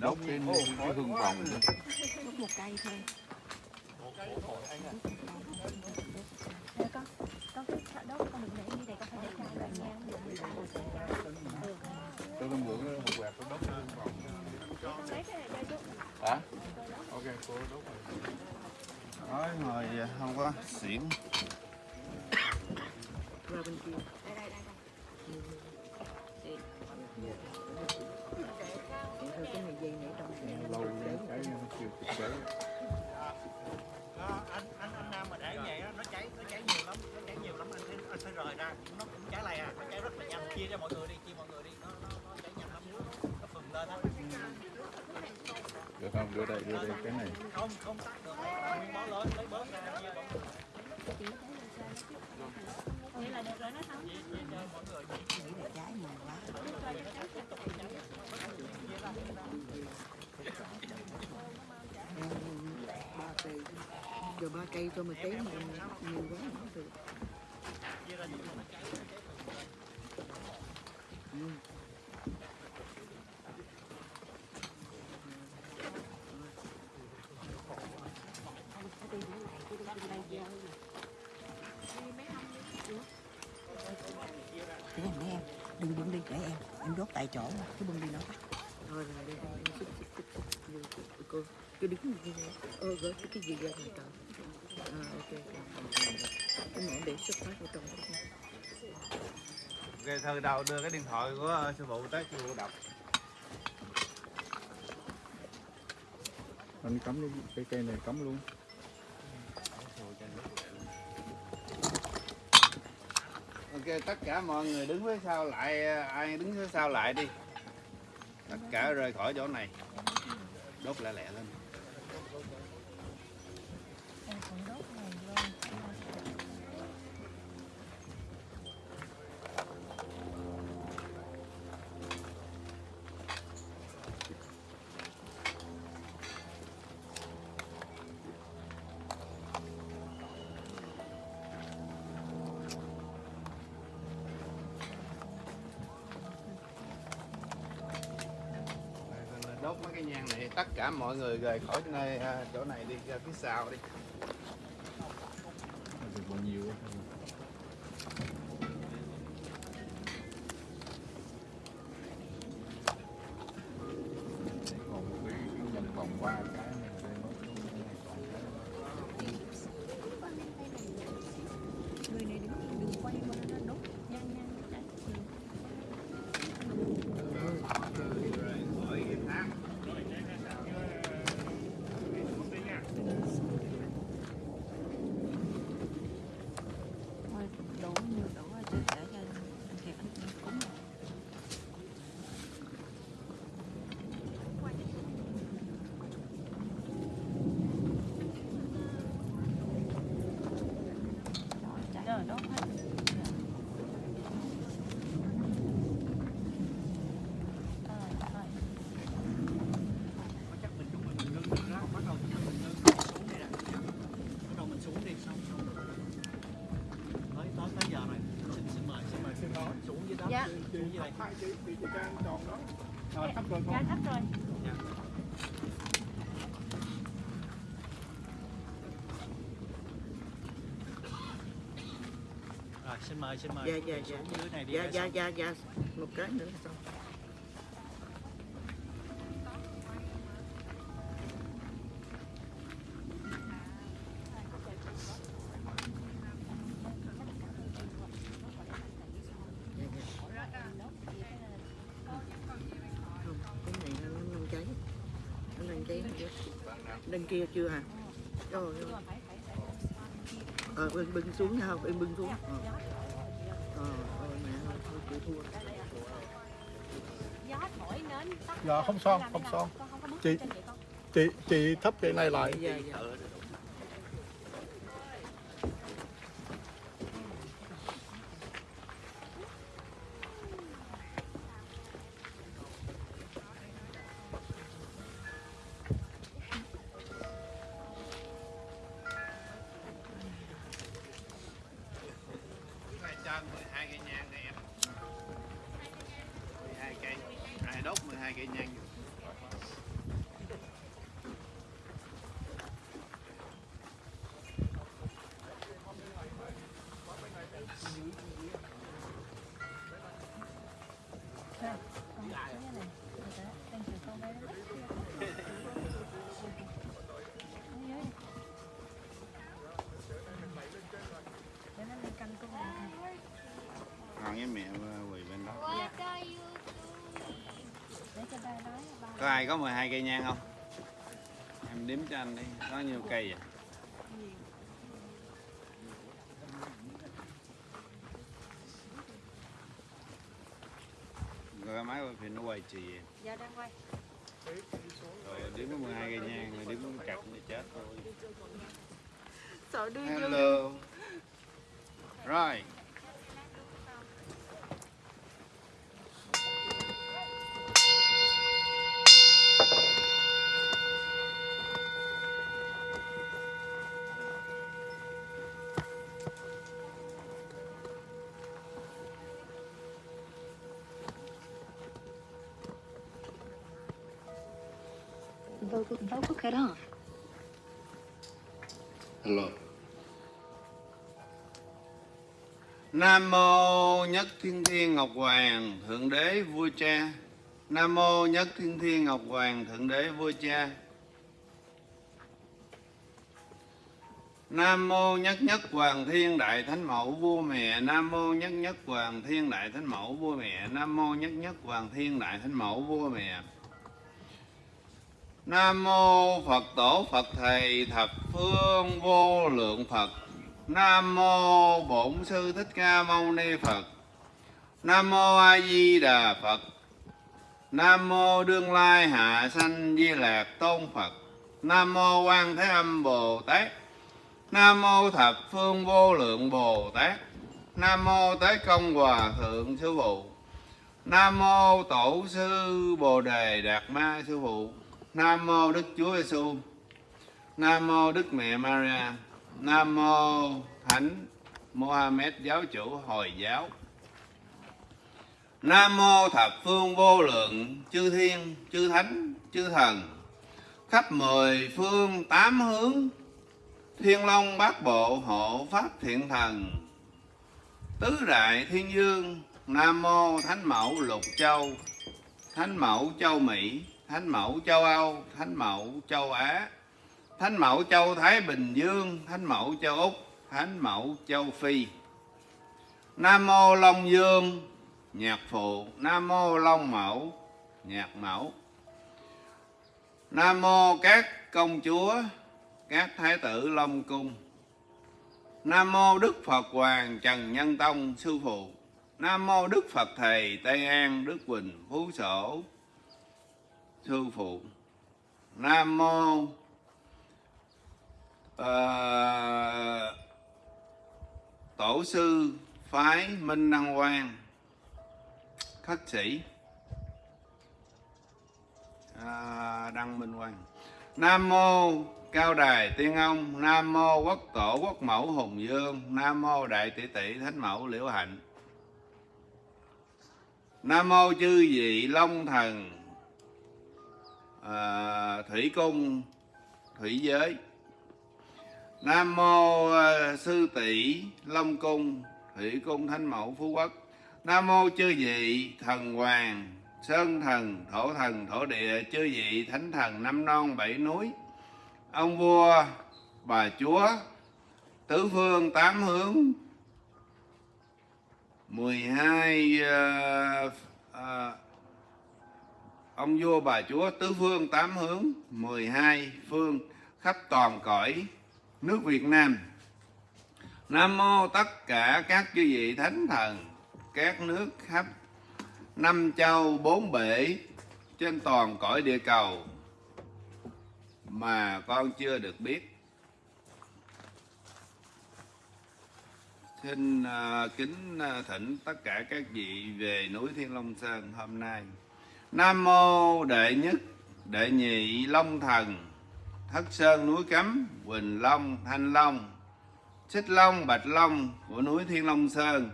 đốt cái, cái hương vòng nữa. đốt một cây thôi con con thợ đốt con đừng để như này con phải để hai đoạn nha Tôi đang mượn một quẹt tôi đốt hương vòng. Hả? Ok, cô đốt rồi. Nói không có xỉn. Qua bên kia. đây đây đây cái chiều anh anh anh nam mà để vậy nó cháy nó cháy nhiều lắm nó cháy nhiều lắm anh anh sẽ rời ra nó cũng cháy lè à nó cháy rất là nhanh chia cho mọi người đi chia mọi người đi nó nó, nó cháy nhanh lắm nó phừng lên á Được không? Đưa đây, đưa đây cái này. không không tắt được nguyên bó lớn lấy bớt ra chia vậy là được rồi nó xong chia mọi người nghĩ để trái màu quá. Em ba cây giờ ba cây cho mà cháy mà nhiều quá không được ừ. Để em, em, đừng bưng đi, để em, em đốt tại chỗ, cứ bưng đi nó tắt. Thôi rồi, xích, vô, cô, cô, đứng như thế này. Ơ, cái cái gì ra ngoài tao. À, ok, ok. Cái mỏ để xuất phát vào trong đó. Ok, thời đầu đưa cái điện thoại của sư phụ tới sư phụ đọc. Anh cắm luôn, cái cây này cắm luôn. Ok, tất cả mọi người đứng phía sau lại, ai đứng phía sau lại đi. Tất cả rời khỏi chỗ này. Đốt lẹ lẹ lên đốt mấy cái nhang này, tất cả mọi người rời khỏi nơi à, chỗ này đi, ra phía sau đi được bao nhiêu còn một cái vòng vòng qua cái này đây nó còn cái người này đứng đừng quay qua nó đốt nhanh nhanh chạy rời khỏi cái thang thôi đổ nhiều đổ rồi chứ để cho thiệt anh cúng rồi Rồi, chạy rồi đốt hết Ờ, rồi. chắc mình chúng mình ngưng ngưng đó bắt đầu chúng mình ngưng xuống đi nè bắt đầu mình xuống đi xong xong tới tới tới giờ rồi xin xin mời xin mời xin mời xuống dưới đó Dạ. xuống dưới đây Dạ, thấp rồi Dạ. rồi xin mời xin mời Dạ, dạ, dạ. dưới này đi Dạ, dạ, dạ, dạ. Một cái nữa là xong. Đằng kia chưa hả? Trời ơi. Ờ, bưng, bưng xuống nha không? Em bưng xuống. Ờ, ôi mẹ ơi, thôi chịu thua. gió thổi nến tắt Dạ, không làm không con chị chị thấp cái này lại. Dạ, dạ. 12 cây nhang không em đếm cho anh đi có nhiêu cây vậy rồi máy phim nó quay chì vậy. Dạ đang quay. rồi đếm có 12 cây nhang rồi đếm cặp để chết thôi Sợ đưa vô. Vocal, vocal cut off. Hello. Nam mô Nhất Thiên Thiên Ngọc Hoàng Thượng Đế Vua Cha. Nam mô Nhất Thiên Thiên Ngọc Hoàng Thượng Đế Vua Cha. Nam mô Nhất Nhất Hoàng Thiên Đại Thánh Mẫu Vua Mẹ. Nam mô Nhất Nhất Hoàng Thiên Đại Thánh Mẫu Vua Mẹ. Nam mô Nhất Nhất Hoàng Thiên Đại Thánh Mẫu Vua Mẹ. Nam mô Phật Tổ Phật Thầy Thập Phương Vô Lượng Phật. Nam mô Bổn Sư Thích Ca Mâu Ni Phật. Nam mô A Di Đà Phật. Nam mô Đương Lai Hạ Sanh Di Lạc Tôn Phật. Nam mô Quan Thế Âm Bồ Tát. Nam mô Thập Phương Vô Lượng Bồ Tát. Nam mô Tế Công Hòa Thượng Sư Phụ. Nam mô Tổ sư Bồ Đề Đạt Ma Sư Phụ. Nam mô Đức Chúa Giêsu. Nam mô Đức Mẹ Maria. Nam mô Thánh Mohammed giáo chủ Hồi giáo. Nam mô Thập Phương Vô Lượng chư thiên, chư thánh, chư thần khắp mười phương tám hướng Thiên Long Bát Bộ hộ pháp thiện thần Tứ Đại Thiên Dương Nam mô Thánh Mẫu Lục Châu Thánh Mẫu Châu Mỹ Thánh Mẫu Châu Âu, Thánh Mẫu Châu Á, Thánh Mẫu Châu Thái Bình Dương, Thánh Mẫu Châu Úc, Thánh Mẫu Châu Phi. Nam Mô Long Dương, Nhạc Phụ. Nam Mô Long Mẫu, Nhạc Mẫu. Nam Mô các công chúa, Các thái tử Long Cung. Nam Mô Đức Phật Hoàng Trần Nhân Tông Sư Phụ. Nam Mô Đức Phật Thầy Tây An Đức Quỳnh Phú Sổ. Sư Phụ. Nam Mô uh, Tổ sư Phái Minh Đăng Quang. Khất sĩ. À, Đăng Minh Quang. Nam Mô Cao Đài Tiên Ông. Nam Mô Quốc Tổ Quốc Mẫu Hùng Dương Nam Mô Đại Tỷ Tỷ Thánh Mẫu Liễu Hạnh. Nam Mô Chư Vị Long Thần à, Thủy Cung Thủy Giới. Nam Mô à, Sư Tỷ Long Cung Thủy Cung Thánh Mẫu Phú Quốc. Nam Mô Chư Vị Thần Hoàng Sơn Thần Thổ Thần Thổ Địa Chư Vị Thánh Thần Năm Non Bảy Núi. Ông Vua Bà Chúa Tứ Phương Tám Hướng. 12 uh, uh, ông vua bà chúa tứ phương tám hướng 12 phương khắp toàn cõi nước Việt Nam. Nam mô tất cả các chư vị thánh thần các nước khắp năm châu bốn bể trên toàn cõi địa cầu mà con chưa được biết. Xin uh, kính uh, thỉnh tất cả các vị về núi Thiên Long Sơn hôm nay. Nam mô đệ nhất đệ nhị long thần thất sơn núi cấm quỳnh long thanh long xích long bạch long của núi Thiên Long Sơn.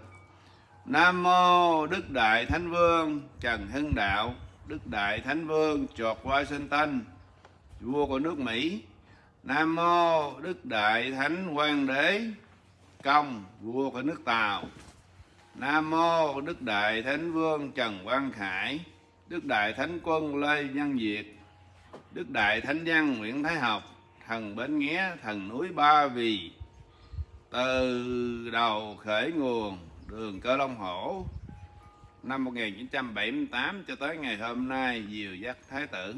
Nam mô Đức Đại Thánh Vương Trần Hưng Đạo Đức Đại Thánh Vương George Washington vua của nước Mỹ. Nam mô Đức Đại Thánh Hoàng Đế Công vua của nước Tàu. Nam mô Đức Đại Thánh Vương Trần Quang Khải, Đức Đại Thánh Quân Lê Văn Việt, Đức Đại Thánh nhân Nguyễn Thái Học, thần Bến Nghé, thần núi Ba Vì, từ đầu khởi nguồn đường Cơ Long Hổ năm 1978 cho tới ngày hôm nay diều dắt Thái tử.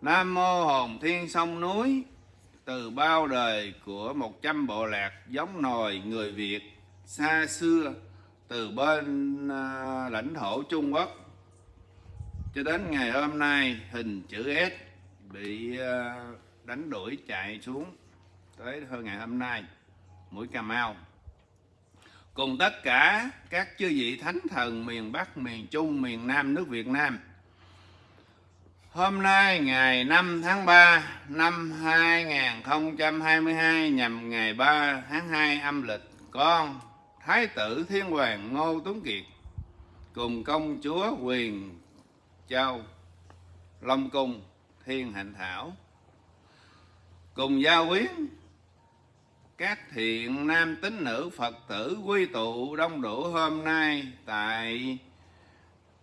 Nam mô Hồn Thiên Sông Núi, từ bao đời của 100 bộ lạc giống nòi người Việt xa xưa từ bên à, lãnh thổ Trung Quốc cho đến ngày hôm nay hình chữ S bị ờ, đánh đuổi chạy xuống tới hơn ngày hôm nay mũi Cà Mau cùng tất cả các chư vị thánh thần miền Bắc, miền Trung, miền Nam nước Việt Nam. Hôm nay ngày 5 tháng 3 năm 2022 nhằm ngày 3 tháng 2 âm lịch con Thái tử Thiên Hoàng Ngô Tuấn Kiệt cùng công chúa Quyền Châu Long Cung Thiên Hạnh Thảo cùng gia quyến các thiện nam tín nữ Phật tử quy tụ đông đủ hôm nay tại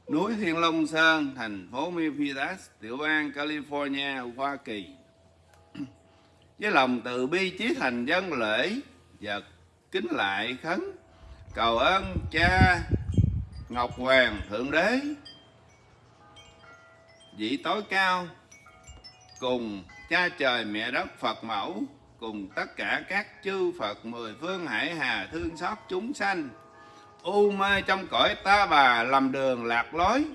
núi Thiên Long Sơn, thành phố Memphis, tiểu bang California, Hoa Kỳ. Với lòng từ bi chí thành dân lễ và kính lại khấn cầu ơn cha Ngọc Hoàng Thượng Đế vị tối cao, cùng cha trời mẹ đất Phật mẫu, cùng tất cả các chư Phật mười phương hải hà thương xót chúng sanh. U mê trong cõi ta bà làm đường lạc lối,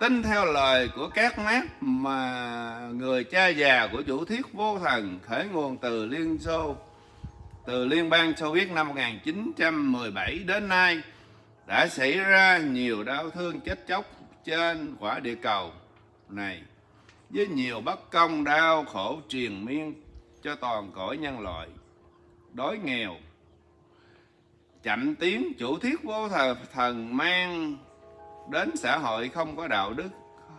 tin theo lời của các mát mà người cha già của chủ thuyết vô thần khởi nguồn từ Liên Xô, từ Liên bang Xô Viết năm 1917 đến nay, đã xảy ra nhiều đau thương chết chóc trên quả địa cầu này. Với nhiều bất công đau khổ triền miên cho toàn cõi nhân loại đói nghèo chậm tiến chủ thiết vô thần, thần mang đến xã hội không có đạo đức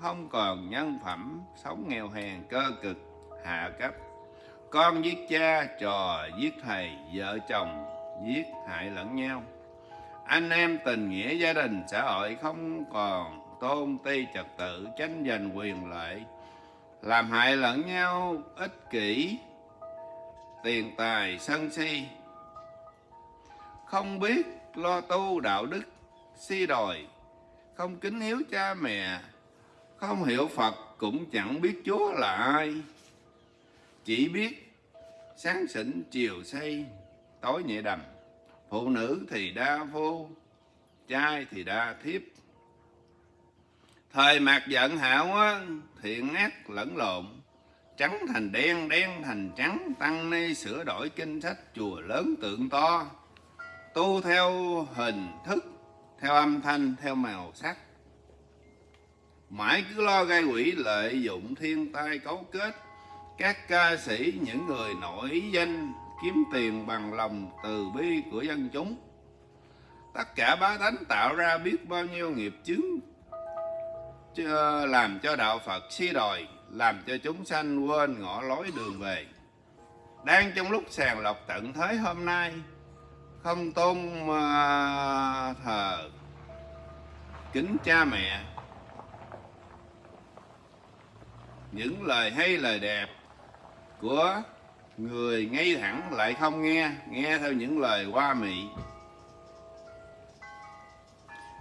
không còn nhân phẩm sống nghèo hèn cơ cực hạ cấp. Con giết cha trò giết thầy vợ chồng giết hại lẫn nhau. Anh em tình nghĩa gia đình xã hội không còn tôn ti trật tự tranh giành quyền lợi làm hại lẫn nhau, ích kỷ, tiền tài, sân si. Không biết lo tu đạo đức, si đòi không kính hiếu cha mẹ, không hiểu phật cũng chẳng biết chúa là ai. Chỉ biết sáng sỉnh chiều say, tối nhẹ đầm, phụ nữ thì đa vô, trai thì đa thiếp thời mạc giận hạo á, thiện ác lẫn lộn trắng thành đen đen thành trắng tăng ni sửa đổi kinh sách chùa lớn tượng to. Tu theo hình thức theo âm thanh theo màu sắc. Mãi cứ lo gây quỷ lợi dụng thiên tai cấu kết các ca sĩ những người nổi danh kiếm tiền bằng lòng từ bi của dân chúng. Tất cả bá tánh tạo ra biết bao nhiêu nghiệp chướng làm cho đạo Phật si đòi, làm cho chúng sanh quên ngõ lối đường về. Đang trong lúc sàng lọc tận thế hôm nay, không tôn à, thờ kính cha mẹ. Những lời hay lời đẹp của người ngay thẳng lại không nghe nghe theo những lời qua mị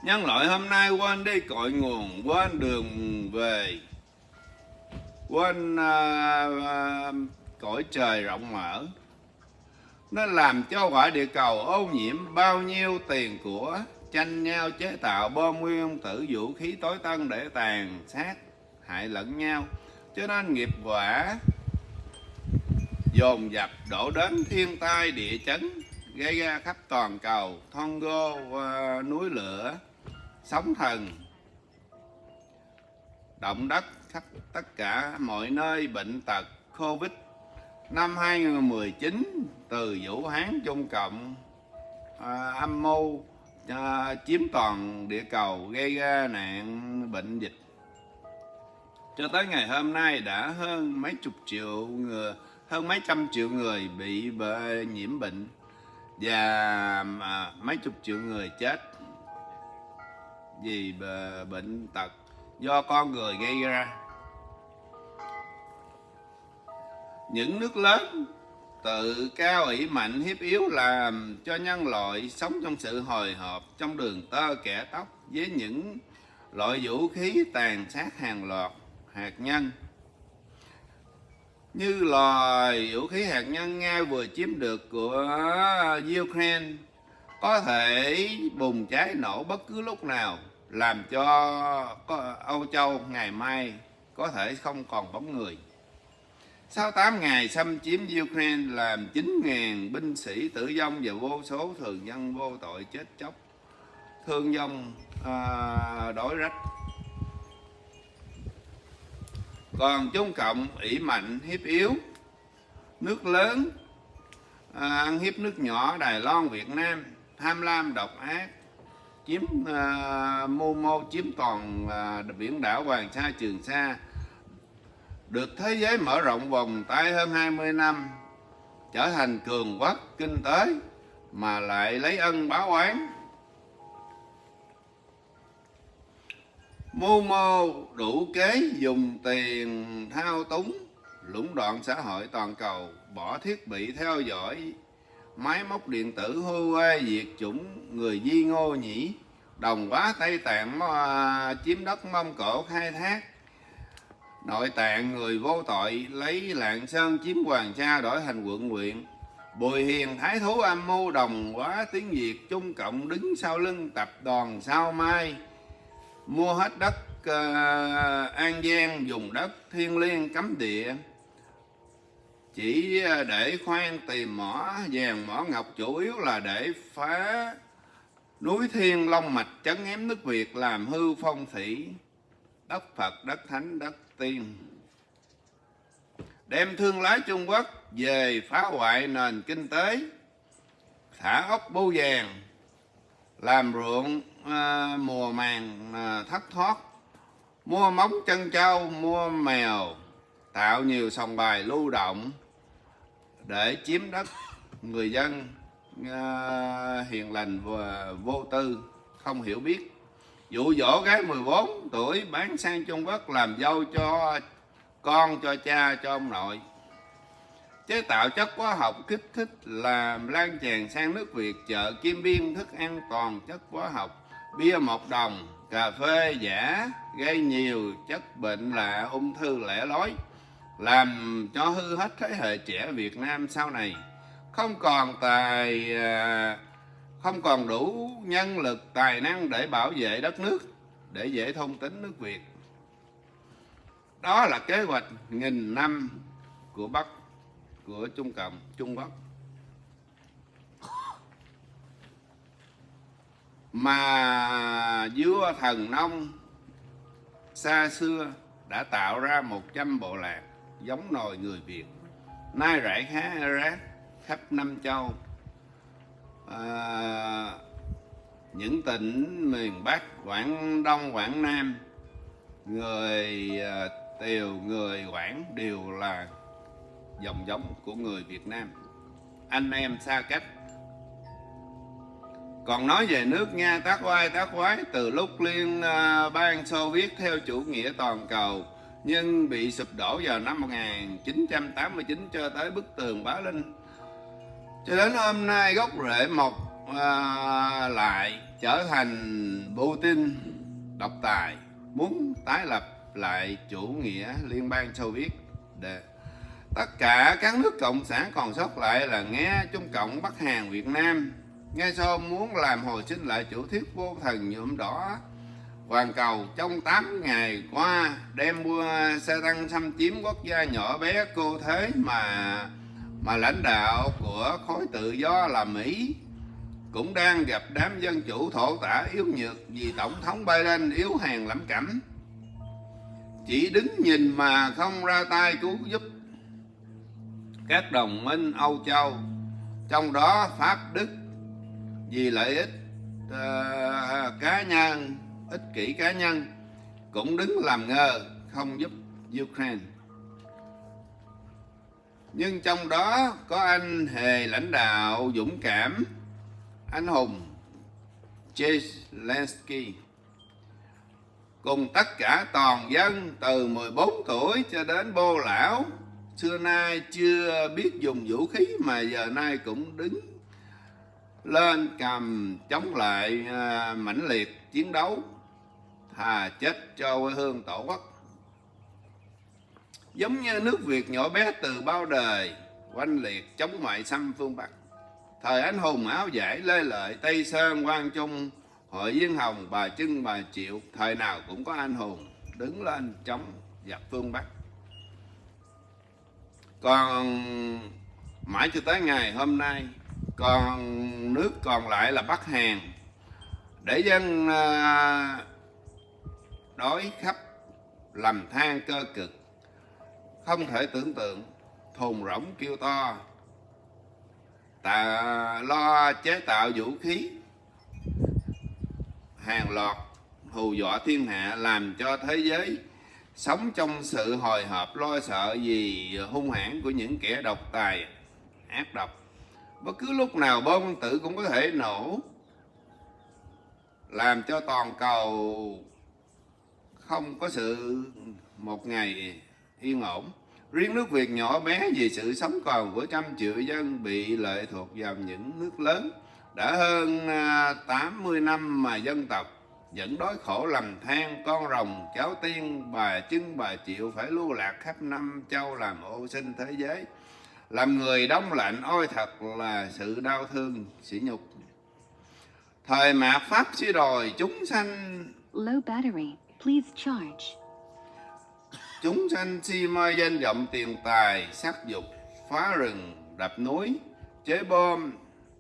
nhân loại hôm nay quên đi cội nguồn quên đường về quên uh, uh, cõi trời rộng mở. Nó làm cho quả địa cầu ô nhiễm bao nhiêu tiền của tranh nhau chế tạo bom nguyên tử vũ khí tối tân để tàn sát hại lẫn nhau. Cho nên nghiệp quả dồn dập đổ đến thiên tai địa chấn gây ra khắp toàn cầu thon gô à, uh, núi lửa sóng thần. Động đất khắp tất cả mọi nơi bệnh tật covid. Năm 2019 từ Vũ Hán Trung Cộng à, âm mưu à, chiếm toàn địa cầu gây ra nạn bệnh dịch. Cho tới ngày hôm nay đã hơn mấy chục triệu người hơn mấy trăm triệu người bị nhiễm bệnh và à, mấy chục triệu người chết vì bệnh tật do con người gây ra. Những nước lớn tự cao ủy mạnh hiếp yếu làm cho nhân loại sống trong sự hồi hộp trong đường tơ kẻ tóc với những loại vũ khí tàn sát hàng loạt hạt nhân. Như loài vũ khí hạt nhân Nga vừa chiếm được của Ukraine có thể bùng cháy nổ bất cứ lúc nào làm cho Âu Châu ngày mai có thể không còn bóng người. Sau 8 ngày xâm chiếm Ukraine làm 9.000 binh sĩ tử vong và vô số thường dân vô tội chết chóc, thương vong à, đói rách. Còn Trung Cộng ỷ mạnh hiếp yếu, nước lớn à, ăn hiếp nước nhỏ Đài Loan, Việt Nam, tham lam độc ác, chiếm uh, mưu mô chiếm toàn uh, biển đảo Hoàng Sa, Trường Sa, được thế giới mở rộng vòng tay hơn 20 năm, trở thành cường quốc kinh tế mà lại lấy ân báo oán. Mưu mô đủ kế dùng tiền thao túng, lũng đoạn xã hội toàn cầu, bỏ thiết bị theo dõi, máy móc điện tử Huawei diệt chủng người Di Ngô Nhĩ, đồng quá Tây Tạng à, chiếm đất Mông Cổ khai thác, nội tạng người vô tội lấy lạng sơn chiếm hoàng sa đổi thành quận huyện. Bùi hiền thái thú âm mưu đồng quá tiếng việt trung cộng đứng sau lưng tập đoàn sao mai. Mua hết đất uh, an giang dùng đất thiên liêng cấm địa chỉ để khoan tìm mỏ vàng mỏ ngọc chủ yếu là để phá núi thiên long mạch chấn ém nước việt làm hư phong thủy đất Phật, đất Thánh, đất Tiên. Đem thương lái Trung Quốc về phá hoại nền kinh tế, thả ốc bu vàng, làm ruộng à, mùa màng à, thất thoát, mua móng chân trâu, mua mèo, tạo nhiều sòng bài lưu động để chiếm đất. Người dân à, hiền lành và vô tư, không hiểu biết. Dụ dỗ gái 14 tuổi bán sang Trung Quốc làm dâu cho con cho cha cho ông nội. Chế tạo chất hóa học kích thích làm lan tràn sang nước Việt chợ Kim Biên thức ăn toàn chất hóa học. Bia một đồng cà phê giả gây nhiều chất bệnh lạ ung thư lẻ lối làm cho hư hết thế hệ trẻ Việt Nam sau này. Không còn tài à, không còn đủ nhân lực, tài năng để bảo vệ đất nước, để dễ thông tính nước Việt. Đó là kế hoạch nghìn năm của Bắc, của Trung Cộng, Trung Quốc. Mà vua thần nông xa xưa đã tạo ra 100 bộ lạc giống nòi người Việt. Nay rải khá rác khắp năm châu. À, những tỉnh miền Bắc Quảng Đông Quảng Nam người à, Tiều người Quảng đều là dòng giống của người Việt Nam. Anh em xa cách. Còn nói về nước Nga tác oai tác quái từ lúc liên à, bang Xô Viết theo chủ nghĩa toàn cầu nhưng bị sụp đổ vào năm 1989 cho tới bức tường Bá Linh. Cho đến hôm nay gốc rễ mọc à, lại trở thành Putin độc tài muốn tái lập lại chủ nghĩa liên bang Xô Viết. Để tất cả các nước cộng sản còn sót lại là nghe Trung Cộng Bắc Hàn Việt Nam. Nghe sau muốn làm hồi sinh lại chủ thuyết vô thần nhuộm đỏ toàn cầu trong 8 ngày qua đem mua xe tăng xâm chiếm quốc gia nhỏ bé cô thế mà mà lãnh đạo của khối tự do là Mỹ cũng đang gặp đám dân chủ thổ tả yếu nhược vì tổng thống Biden yếu hèn lắm cẩm chỉ đứng nhìn mà không ra tay cứu giúp các đồng minh Âu Châu trong đó Pháp Đức vì lợi ích uh, cá nhân ích kỷ cá nhân, cũng đứng làm ngơ không giúp Ukraine. Nhưng trong đó có anh hề lãnh đạo dũng cảm, anh hùng Zelensky. Cùng tất cả toàn dân từ 14 tuổi cho đến bô lão, xưa nay chưa biết dùng vũ khí mà giờ nay cũng đứng lên cầm chống lại à, mãnh liệt chiến đấu thà chết cho quê hương tổ quốc. Giống như nước Việt nhỏ bé từ bao đời oanh liệt chống ngoại xâm phương Bắc. Thời anh hùng áo giải lê lợi tây sơn quang trung hội viên hồng bà trưng bà triệu thời nào cũng có anh hùng đứng lên chống giặc phương Bắc. Còn mãi cho tới ngày hôm nay còn nước còn lại là Bắc Hàn. Để dân uh, đói khắp, lầm than cơ cực. Không thể tưởng tượng, thùng rỗng kêu to. Tà lo chế tạo vũ khí. Hàng loạt hù dọa thiên hạ làm cho thế giới sống trong sự hồi hộp lo sợ vì hung hãn của những kẻ độc tài, ác độc. Bất cứ lúc nào bom tử cũng có thể nổ, làm cho toàn cầu không có sự một ngày yên ổn. Riêng nước Việt nhỏ bé vì sự sống còn của trăm triệu dân bị lệ thuộc vào những nước lớn. Đã hơn à, 80 năm mà dân tộc vẫn đói khổ lầm than, con rồng, cháu tiên, bà chưng bà chịu phải lưu lạc khắp năm châu làm ô sinh thế giới. Làm người đông lạnh, ôi thật là sự đau thương, sỉ nhục. Thời mạt pháp suy đồi, chúng sanh Low battery. Please charge. chúng sanh si mê danh vọng tiền tài, sắc dục, phá rừng, đập núi, chế bom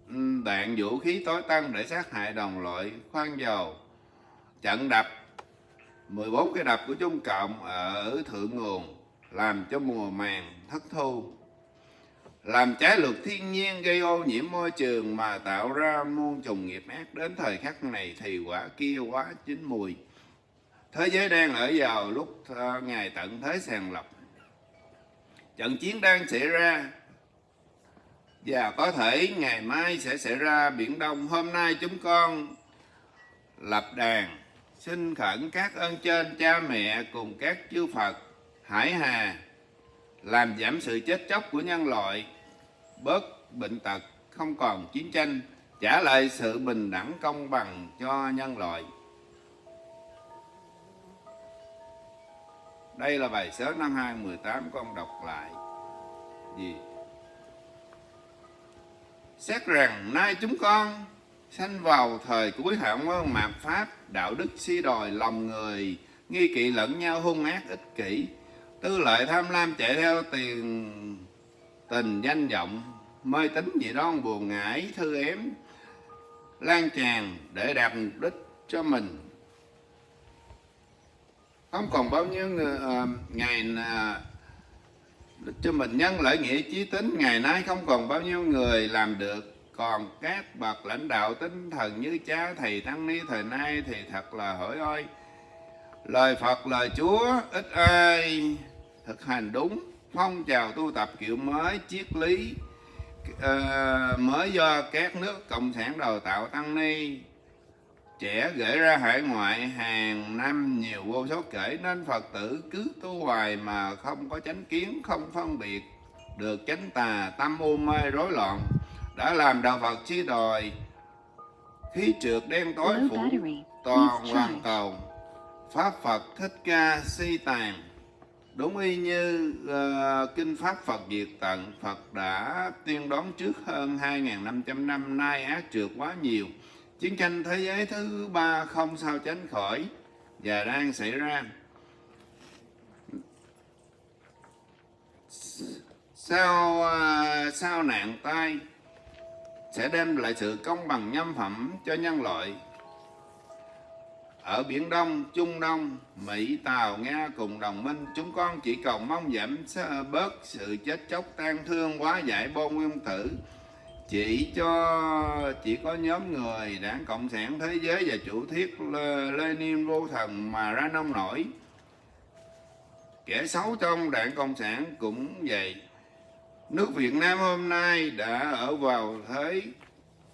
ừ, đạn vũ khí tối tăng để sát hại đồng loại, khoan dầu. Trận đập 14 cái đập của Trung Cộng ở thượng nguồn, làm cho mùa màng thất thu. Làm trái luật thiên nhiên gây ô nhiễm môi trường mà tạo ra muôn trùng nghiệp ác đến thời khắc này thì quả kia quá chín mùi thế giới đang ở vào lúc ngày tận thế sàng lập. Trận chiến đang xảy ra và có thể ngày mai sẽ xảy ra. Biển đông, hôm nay chúng con lập đàn, xin khẩn các ơn trên, cha mẹ cùng các chư Phật, hải hà, làm giảm sự chết chóc của nhân loại, bớt bệnh tật, không còn chiến tranh, trả lại sự bình đẳng công bằng cho nhân loại. Đây là bài sớ năm 2018 con đọc lại. Gì? Xét rằng nay chúng con sanh vào thời cuối hạng quân mạt pháp, đạo đức si đòi lòng người, nghi kỵ lẫn nhau, hung ác, ích kỷ. Tư lợi tham lam chạy theo tiền, tình danh vọng, mê tín dị đoan, buồn ngãi thư ém, lan tràn để đạt mục đích cho mình không còn bao nhiêu người, uh, ngày uh, cho mình nhân lợi nghĩa chí tính ngày nay không còn bao nhiêu người làm được. Còn các bậc lãnh đạo tinh thần như cha thầy tăng ni thời nay thì thật là hỡi ơi lời Phật lời Chúa ít ai thực hành đúng. Phong trào tu tập kiểu mới triết lý uh, mới do các nước cộng sản đào tạo tăng ni trẻ gửi ra hải ngoại hàng năm nhiều vô số kể nên Phật tử cứ tu hoài mà không có chánh kiến không phân biệt được chánh tà tâm u mê rối loạn. Đã làm đạo Phật chi đòi khí trượt đen tối phủ toàn hoàn cầu. Pháp Phật thích ca si tàn đúng y như ờ, kinh pháp Phật diệt tận Phật đã tiên đoán trước hơn 2.500 năm nay ác trượt quá nhiều chiến tranh thế giới thứ ba không sao tránh khỏi và đang xảy ra sau à, sau nạn tai sẽ đem lại sự công bằng nhân phẩm cho nhân loại ở Biển Đông, Trung Đông, Mỹ, Tàu, Nga cùng đồng minh, chúng con chỉ cầu mong giảm bớt sự chết chóc tan thương quá giải bom nguyên tử. Chỉ cho, chỉ có nhóm người đảng Cộng sản Thế giới và chủ thuyết Lenin vô thần mà ra nông nổi. Kẻ xấu trong đảng Cộng sản cũng vậy. Nước Việt Nam hôm nay đã ở vào thế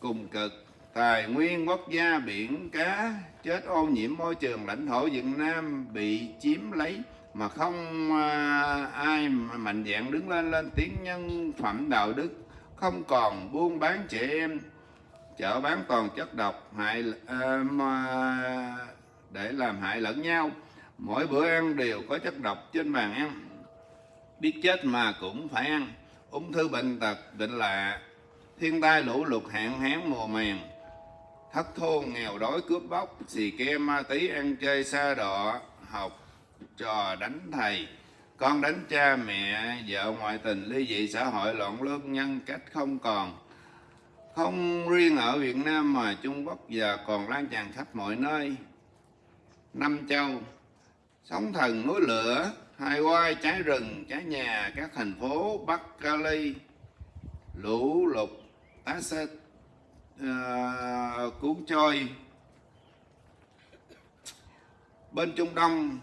cùng cực tài nguyên, quốc gia, biển, cá, chết ô nhiễm môi trường lãnh thổ Việt Nam bị chiếm lấy mà không à, ai mạnh dạn đứng lên lên tiếng nhân phẩm đạo đức không còn buôn bán trẻ em. Chợ bán toàn chất độc, hại à, mà để làm hại lẫn nhau. Mỗi bữa ăn đều có chất độc trên bàn ăn. Biết chết mà cũng phải ăn. Ung thư bệnh tật, bệnh lạ. Thiên tai lũ lụt hạn hán mùa màng. Thất thu nghèo đói, cướp bóc, xì ke, ma tí ăn chơi, xa đọ học, trò, đánh thầy con đánh cha mẹ vợ ngoại tình ly dị xã hội loạn luân nhân cách không còn. Không riêng ở Việt Nam mà Trung Quốc giờ còn lan tràn khắp mọi nơi. Năm châu sóng thần núi lửa hai quai cháy rừng cháy nhà các thành phố Bắc Cali lũ lụt tá xích ờ, uh, cuốn trôi bên Trung Đông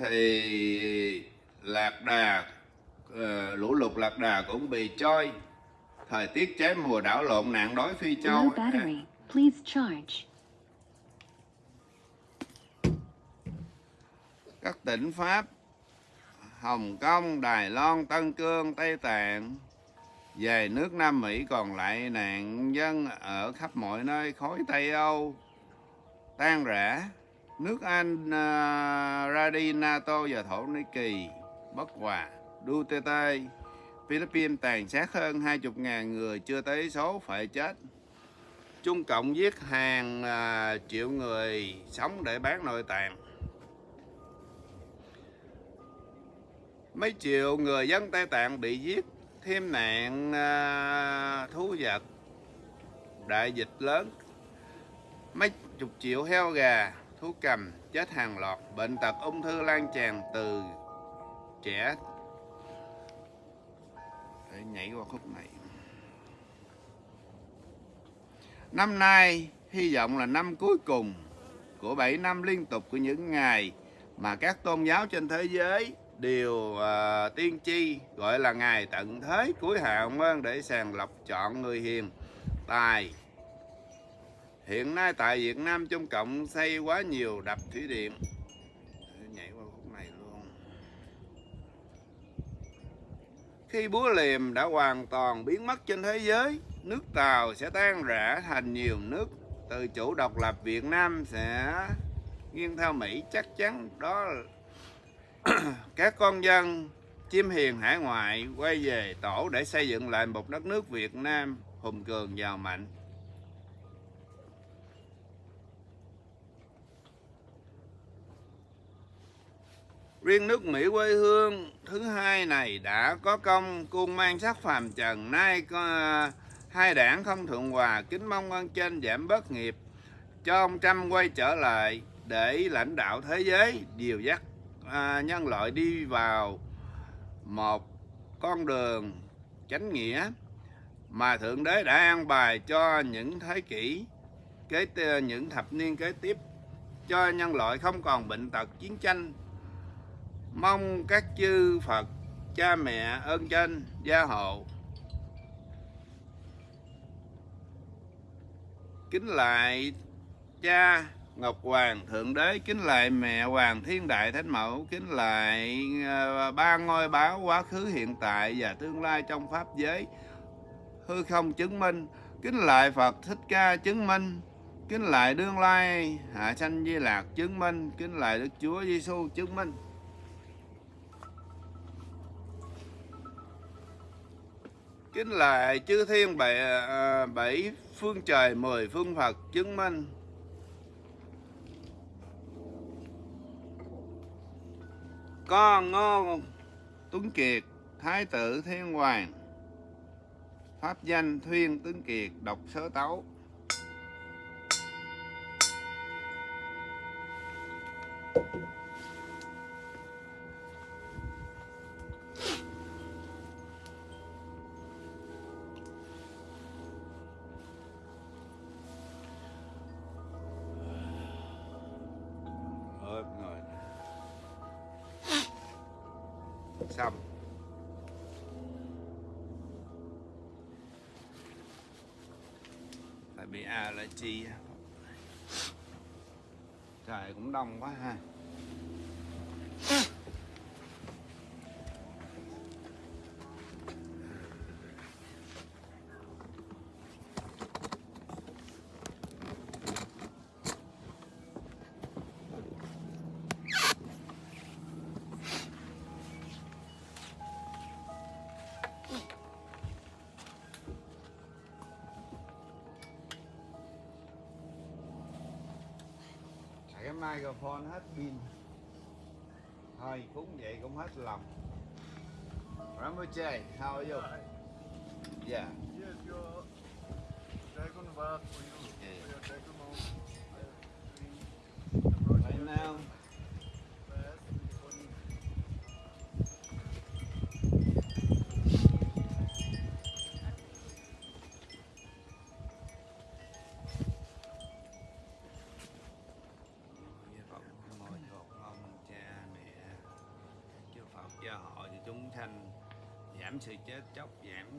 thì lạc đà ờ, lũ lụt lạc đà cũng bị trôi thời tiết cháy mùa đảo lộn nạn đói phi châu. Các tỉnh Pháp Hồng Kông, Đài Loan, Tân Cương, Tây Tạng. Về nước Nam Mỹ còn lại nạn dân ở khắp mọi nơi khối Tây Âu. Tan rã nước Anh uh, ra đi NATO và Thổ Nhĩ Kỳ bất hòa Duterte. Philippines tàn sát hơn 20.000 người chưa tới số phải chết. Trung Cộng giết hàng uh, triệu người sống để bán nội tạng. Mấy triệu người dân Tây Tạng bị giết thêm nạn uh, thú vật đại dịch lớn. Mấy chục triệu heo gà thú cầm chết hàng loạt bệnh tật ung thư lan tràn từ trẻ. Để nhảy qua khúc này. Năm nay hy vọng là năm cuối cùng của 7 năm liên tục của những ngày mà các tôn giáo trên thế giới đều uh, tiên tri gọi là ngày tận thế cuối hạ ơn vâng, để sàng lọc chọn người hiền tài hiện nay tại Việt Nam Trung Cộng xây quá nhiều đập thủy điện. Nhảy qua khúc này luôn. Khi búa liềm đã hoàn toàn biến mất trên thế giới, nước Tàu sẽ tan rã thành nhiều nước. Từ chủ độc lập Việt Nam sẽ nghiêng theo Mỹ, chắc chắn đó là các con dân chim hiền hải ngoại quay về tổ để xây dựng lại một đất nước Việt Nam hùng cường giàu mạnh. Riêng nước Mỹ quê hương thứ hai này đã có công cung mang sắc phàm trần. Nay có à, hai đảng không thuận hòa kính mong ơn trên giảm bớt nghiệp cho ông Trump quay trở lại để lãnh đạo thế giới. Điều dắt à, nhân loại đi vào một con đường chánh nghĩa mà thượng đế đã an bài cho những thế kỷ kế à, những thập niên kế tiếp. Cho nhân loại không còn bệnh tật chiến tranh mong các chư Phật, cha mẹ, ơn trên gia hộ. Kính lại cha Ngọc Hoàng Thượng Đế, kính lại mẹ Hoàng Thiên Đại Thánh Mẫu, kính lại ờ, ba ngôi báo quá khứ, hiện tại và tương lai trong pháp giới. Hư không chứng minh, kính lại Phật Thích Ca chứng minh, kính lại đương lai hạ sanh di lạc chứng minh, kính lại Đức Chúa Giêsu chứng minh. Kính lại chư thiên bảy, à, à, bảy phương trời mười phương Phật chứng minh. Con ngô tuấn kiệt thái tử thiên hoàng. Pháp danh thuyên tuấn kiệt đọc sớ tấu. Ơi, xong. Tại bị à là chi trời cũng đông quá ha. Tại cái microphone hết pin thôi cũng vậy cũng hết lòng Ramuche, how are you? Yeah. Yes, your dragon bath for you. Yeah. Your dragon mount. Right now,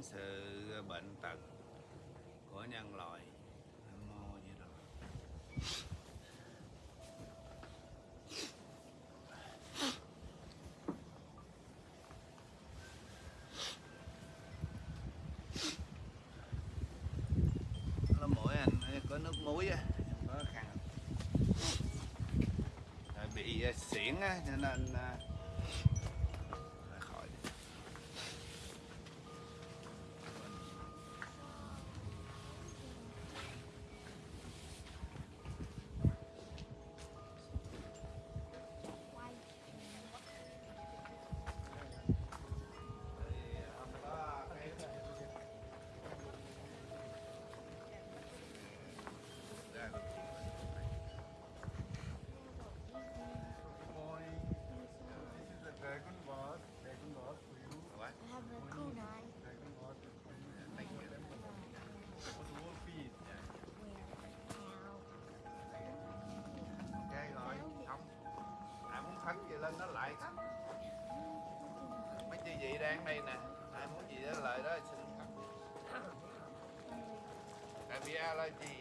sự bệnh tật của nhân loại. Nam mô anh có nước muối á có khăn. Bị à, xỉn á, cho nên à, lên nó lại. Mấy chị vị đang đây nè. Ai muốn gì đó lại đó, xin cắt Tại vì allergy á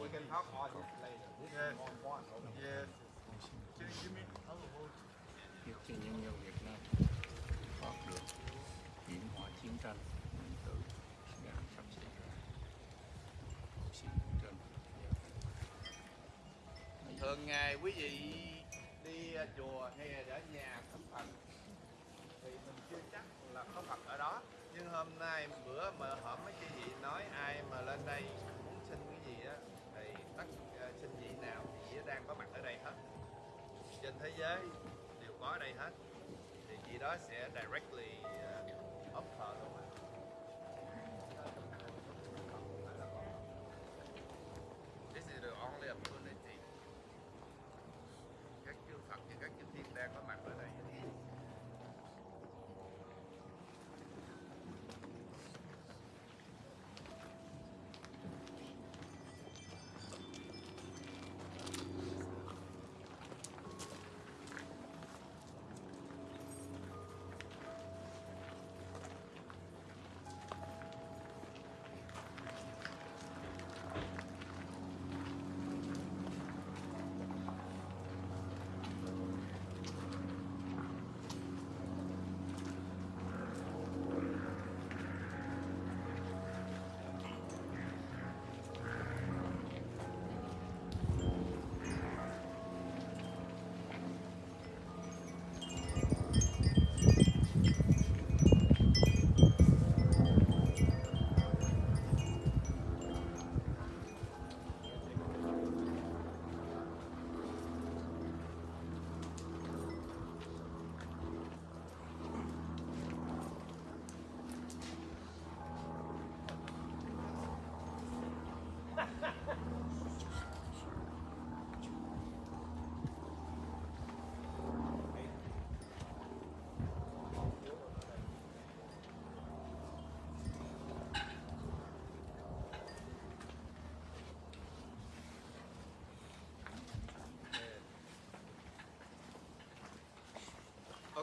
we can talk all this later. This Yes. is. Okay. Yes. Can you give me how about giúp cho nhân dân Việt Nam thoát được hiểm họa chiến tranh nguyên tử đang sắp xảy ra thường ngày quý vị đi à, chùa hay là ở nhà thắp Phật thì mình chưa chắc là có Phật ở đó nhưng hôm nay bữa mà hổm mấy cái gì nói ai mà lên đây muốn xin cái gì á thì tất uh, xin vị nào thì vị đang có mặt ở đây hết. Trên thế giới đều có ở đây hết. Thì chị đó sẽ directly ờ, uh, offer luôn á. This is the only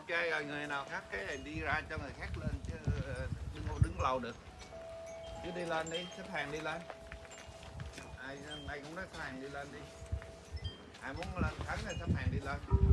ok rồi ờ, người nào khác cái này đi ra cho người khác lên chứ ờ, đừng đứng lâu được. Chứ đi lên đi xếp hàng đi lên. Ai ai cũng nói xếp hàng đi lên đi. Ai muốn lên thắng thì xếp hàng đi lên.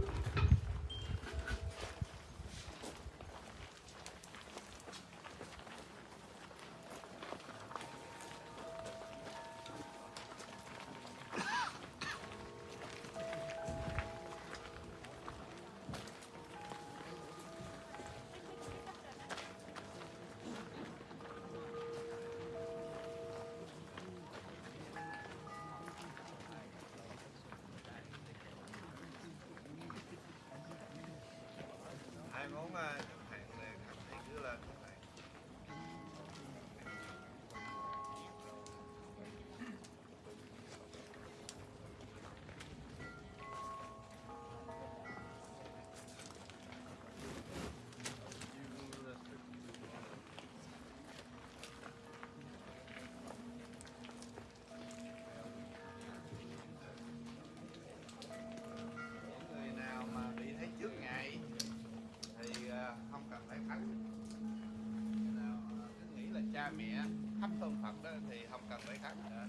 Cha mẹ thắp hương Phật đó thì không cần phải thắng nữa.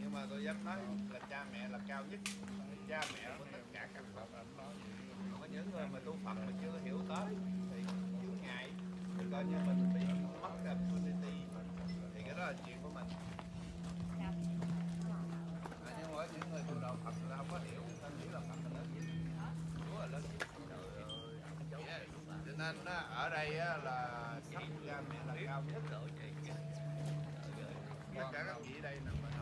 Nhưng mà tôi dám nói là cha mẹ là cao nhất. Cha mẹ của tất cả các Phật. Còn có những người mà tu Phật mà chưa hiểu tới thì chướng ngại. Thì coi như mình bị mất cái opportunity thì cái đó là chuyện của mình. À, nhưng mà những người tu đạo Phật là không có hiểu. Người ta nghĩ là Phật là lớn nhất. Chúa là lớn nhất. Yeah. cho nên ở đây là thắp cha mẹ là cao. Nhất tất cả các vị đây nè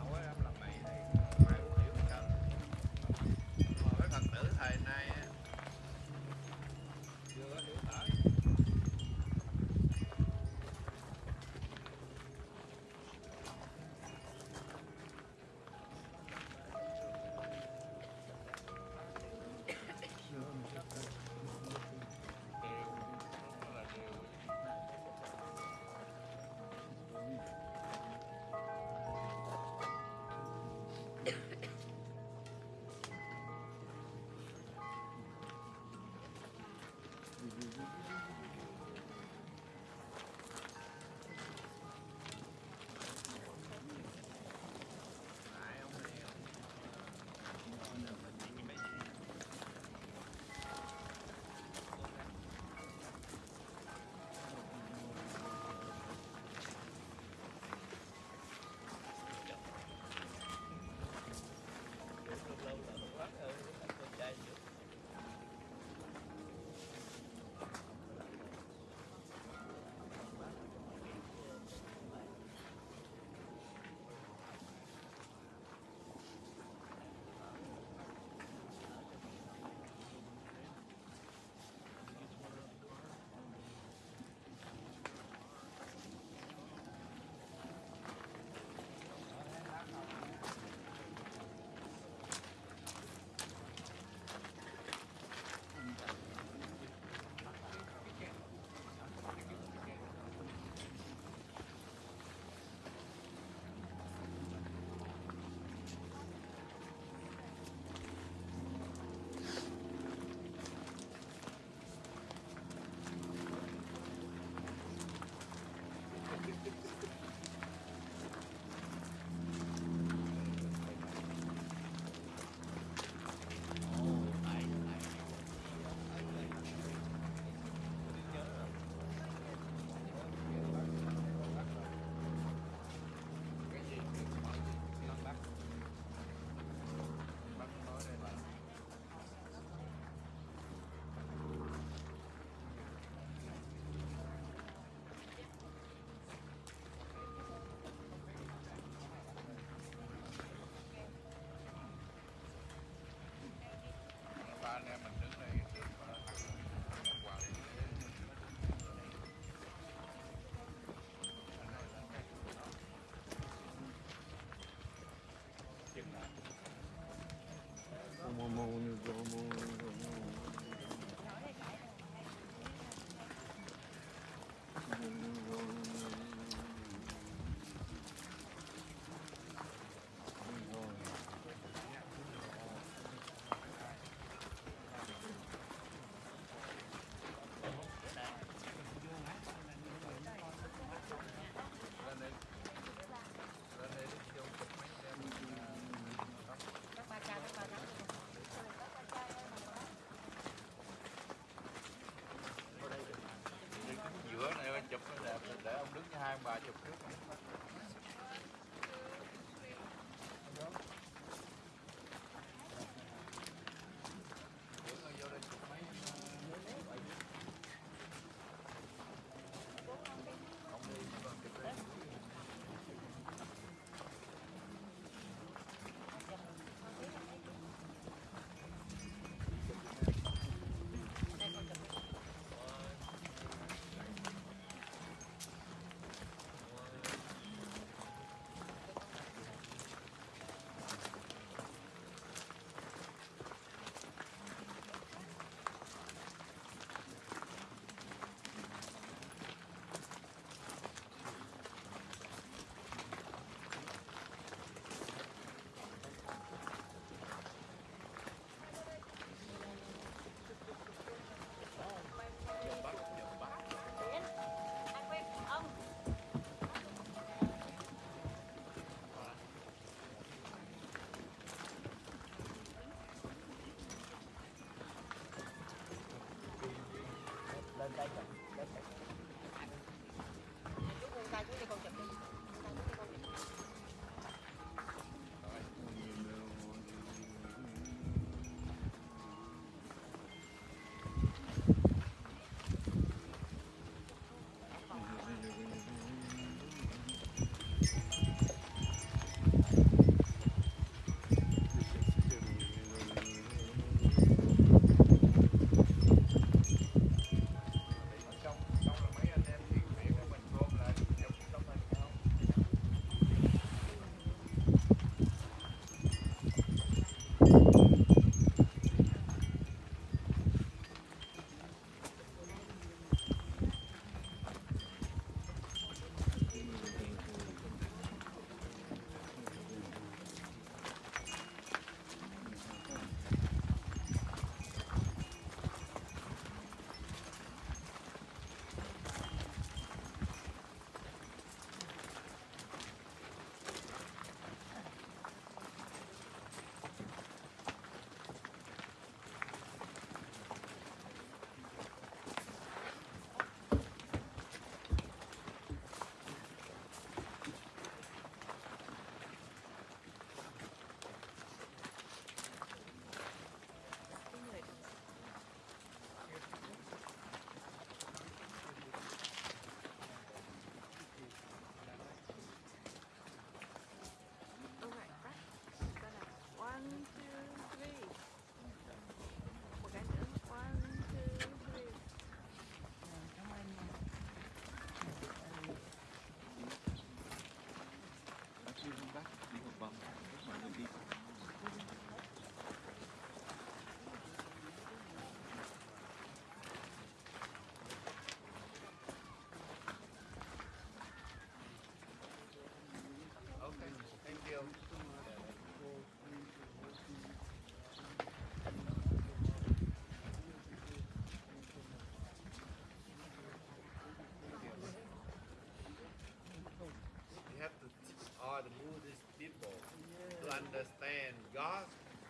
understand God,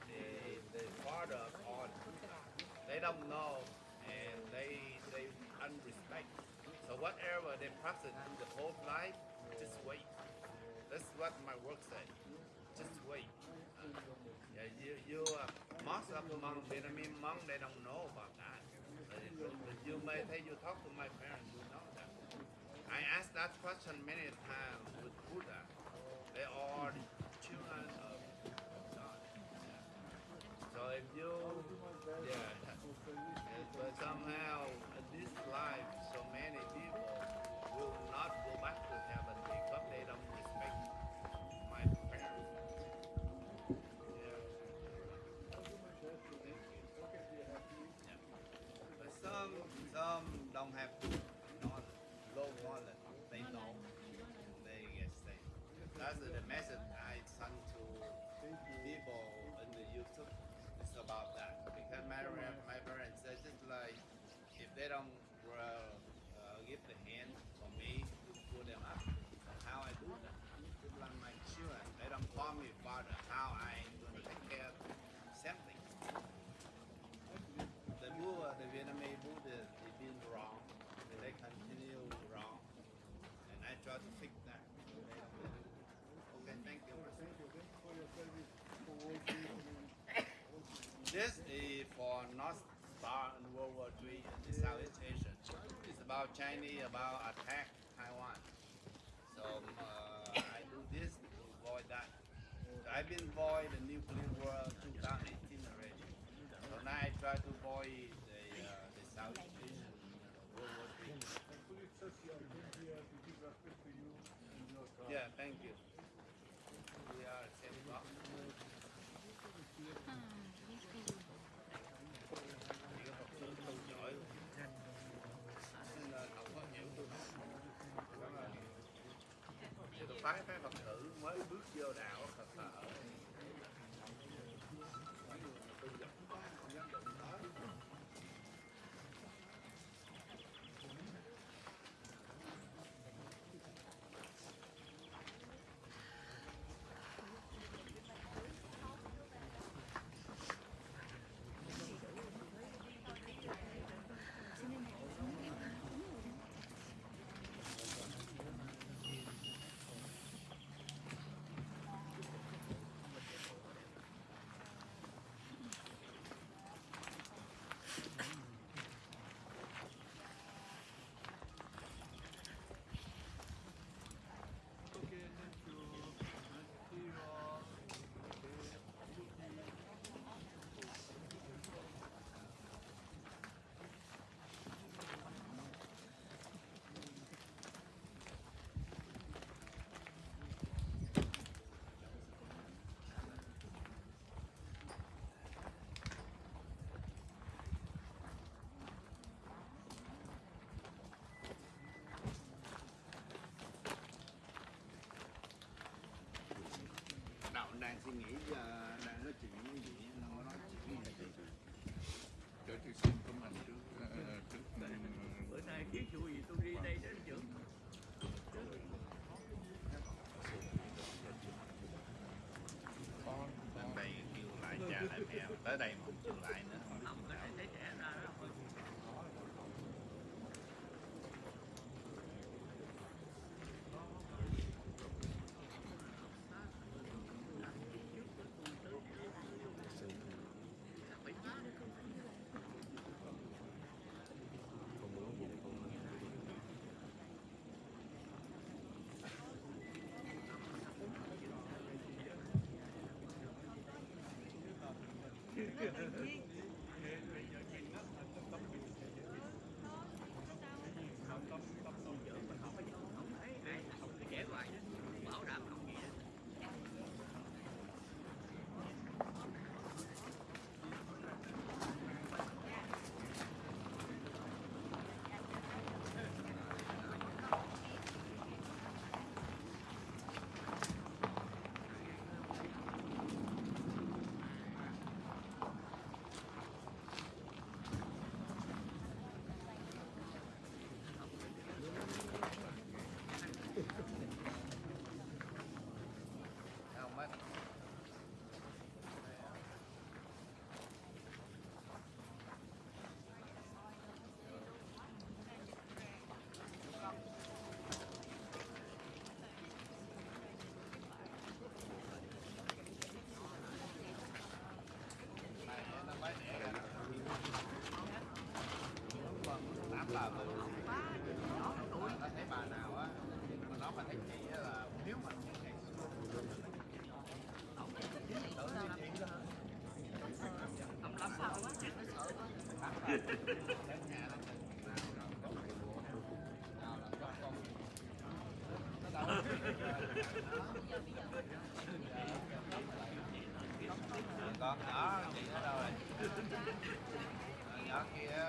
the, the Father of all. They don't know and they they unrespect. So whatever they practice in the whole life, just wait. That's what my work said. Just wait. Uh, yeah, you, you uh, most of among Vietnamese monks they don't know about that. But you may say you talk to my parents, you know that. I asked that question many times. They are of. Yeah. So if you, yeah, but somehow in this life, so many people will not go back to heaven because they don't respect my parents. Yeah. But some, some don't have low. They know, they get saved. That's the message I send to people in the YouTube. It's about that because my my parents said just like if they don't uh, give the hand for me to pull them up, how I do that? Just like my children, they don't call me father. How I'm going to take care of them? Same thing. The Buddha, the Vietnamese Buddha, they've been wrong. and They continue wrong, and I try to fix that. They don't do it. Okay, thank you. This is for North Star and World War III in the Southeast Asia. It's about Chinese, about attack Taiwan. So um, uh, I do this to avoid that. So I've been avoid the nuclear war 2018 already. So now I try to avoid the, uh, the Southeast Asian World War III. Thankfully, it's just đang suy nghĩ giờ đang nói chuyện với gì nó nói chuyện với gì cho tôi xin của mình trước ờ, trước bữa nay thiếu chủ gì tôi đi đây đến trưởng con đến đây kêu lại cha lại mẹ tới đây mà không kêu lại nữa không cái này thấy trẻ ra đó thôi ai con đó chị ở đâu rồi? Đó kia.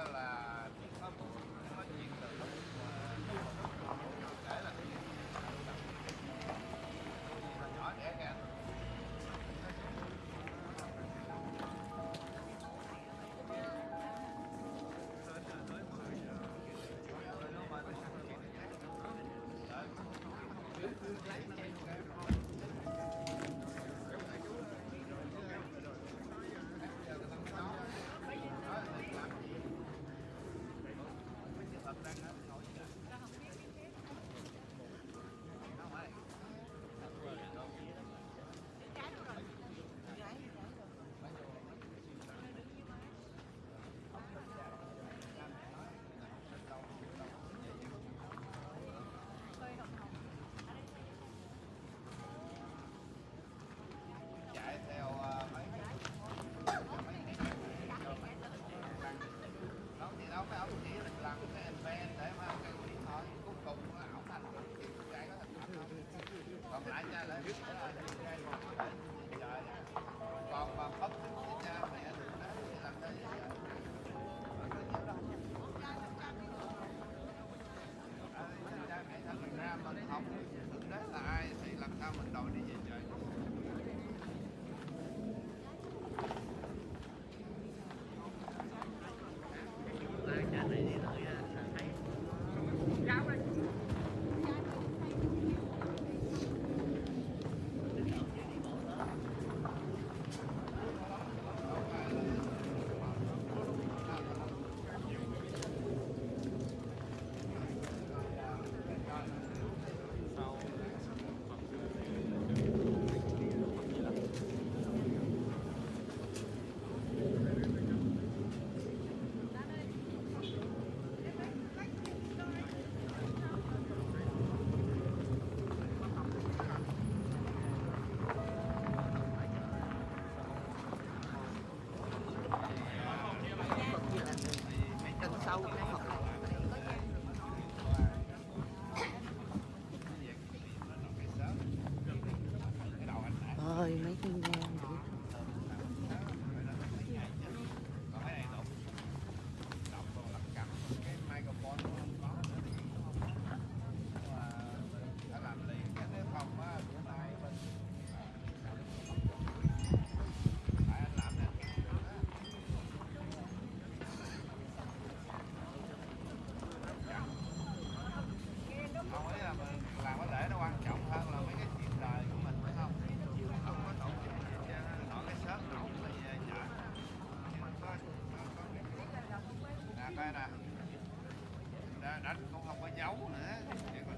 làm không không có giấu nữa để mà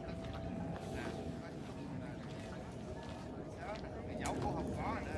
tức là cái dấu cũng không có nữa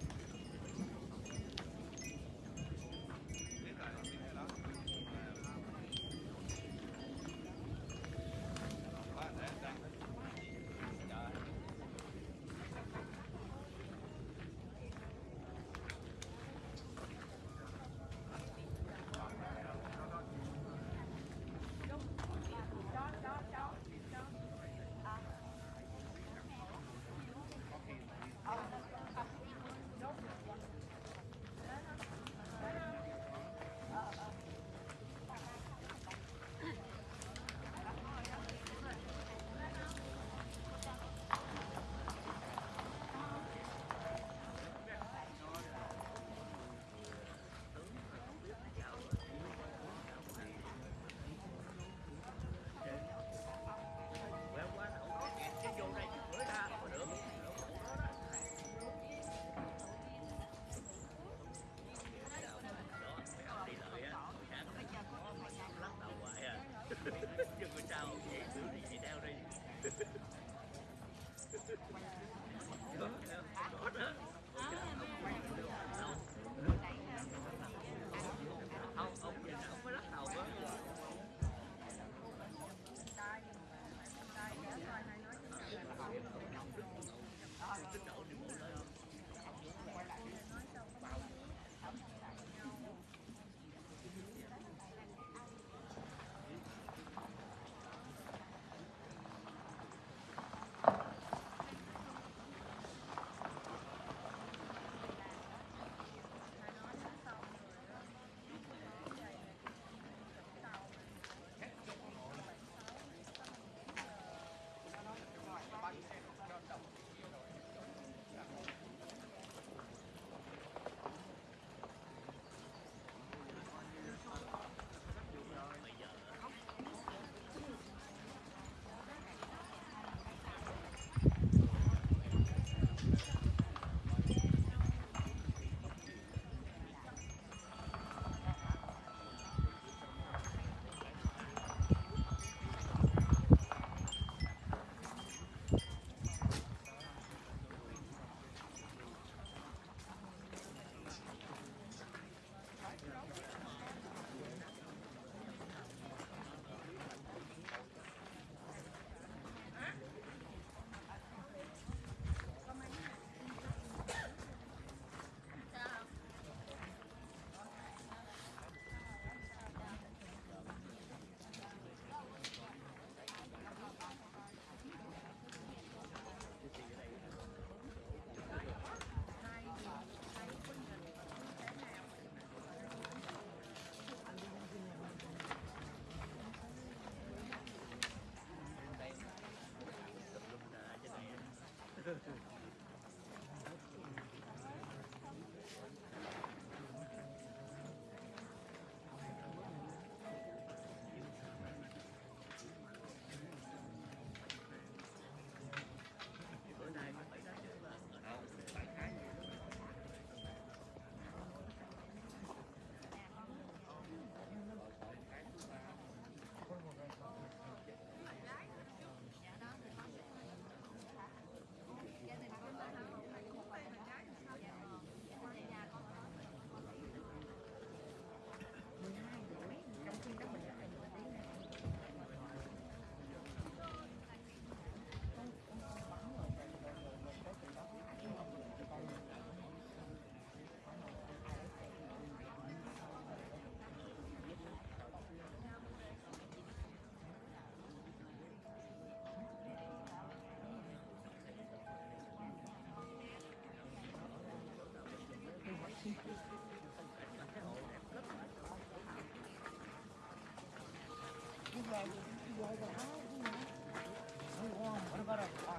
아,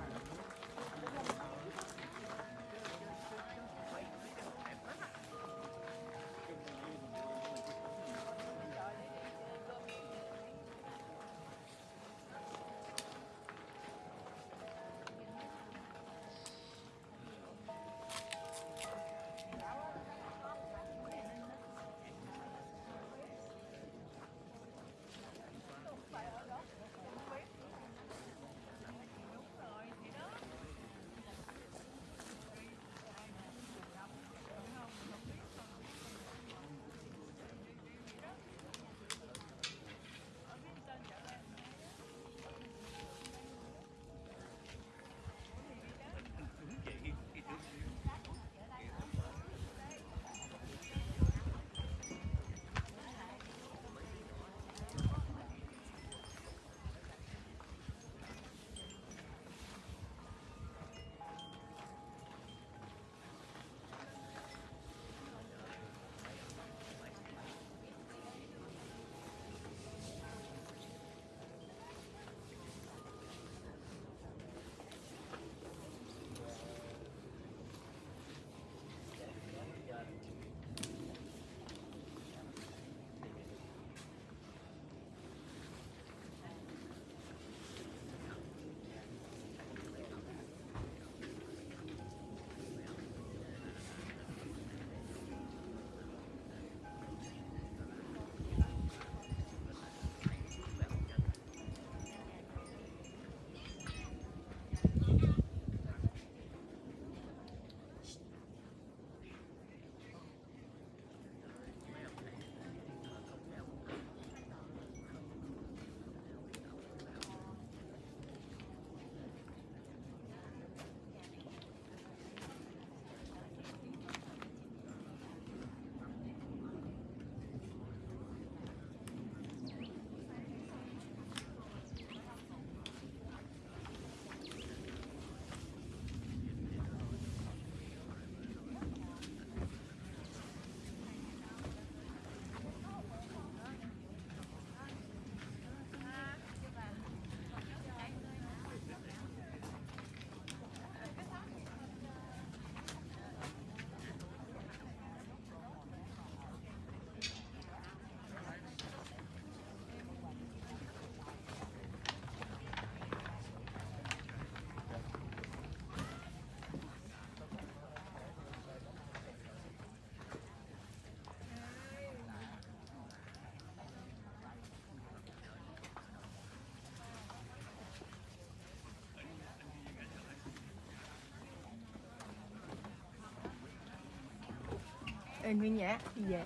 Ê Nguyên Nhã đi về.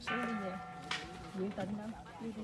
Xuống đi về Nguyễn Tịnh đâu đi đi.